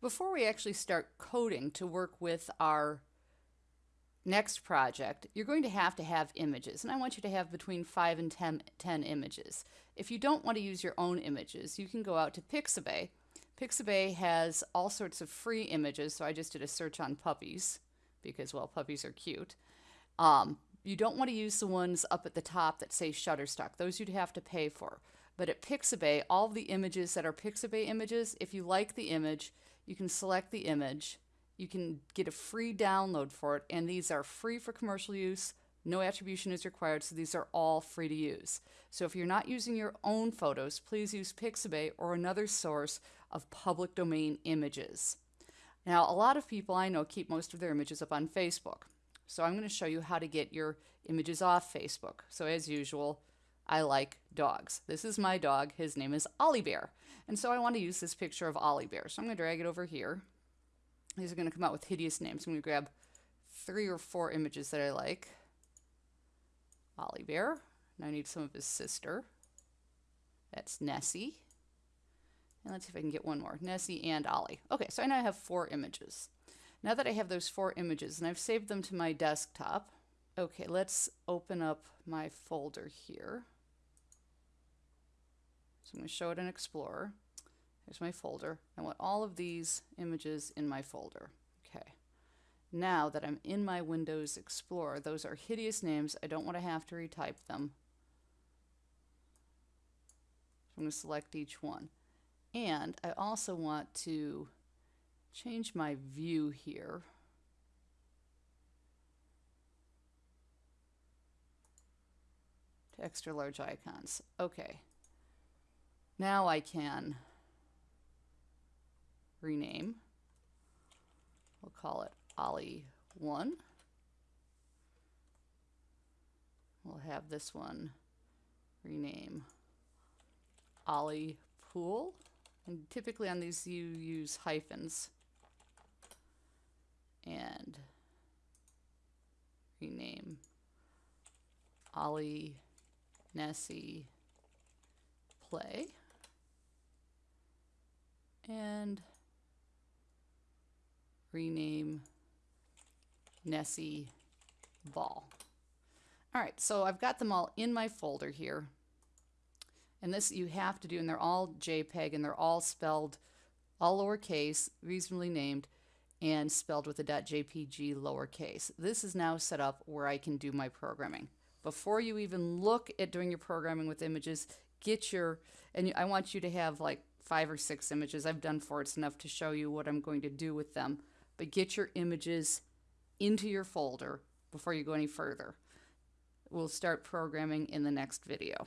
Before we actually start coding to work with our next project, you're going to have to have images. And I want you to have between 5 and 10, 10 images. If you don't want to use your own images, you can go out to Pixabay. Pixabay has all sorts of free images, so I just did a search on puppies because, well, puppies are cute. Um, you don't want to use the ones up at the top that say Shutterstock. Those you'd have to pay for. But at Pixabay, all the images that are Pixabay images, if you like the image, you can select the image. You can get a free download for it, and these are free for commercial use. No attribution is required, so these are all free to use. So if you're not using your own photos, please use Pixabay or another source of public domain images. Now, a lot of people I know keep most of their images up on Facebook. So I'm going to show you how to get your images off Facebook. So as usual, I like dogs. This is my dog. His name is Ollie Bear. And so I want to use this picture of Ollie Bear. So I'm going to drag it over here. These are going to come out with hideous names. I'm going to grab three or four images that I like. Ollie Bear. And I need some of his sister. That's Nessie. And let's see if I can get one more. Nessie and Ollie. Okay, so I now have four images. Now that I have those four images and I've saved them to my desktop, okay, let's open up my folder here. So I'm going to show it in Explorer. Here's my folder. I want all of these images in my folder. Okay. Now that I'm in my Windows Explorer, those are hideous names. I don't want to have to retype them. So I'm going to select each one. And I also want to change my view here. to extra large icons. Okay. Now I can rename. We'll call it Ollie 1. We'll have this one rename Ollie Pool. And typically on these you use hyphens. And rename Ollie Nessie Play and rename Nessie Ball. All right, so I've got them all in my folder here. And this you have to do, and they're all JPEG, and they're all spelled all lowercase, reasonably named, and spelled with a .jpg lowercase. This is now set up where I can do my programming. Before you even look at doing your programming with images, get your, and I want you to have like five or six images. I've done four. It's enough to show you what I'm going to do with them. But get your images into your folder before you go any further. We'll start programming in the next video.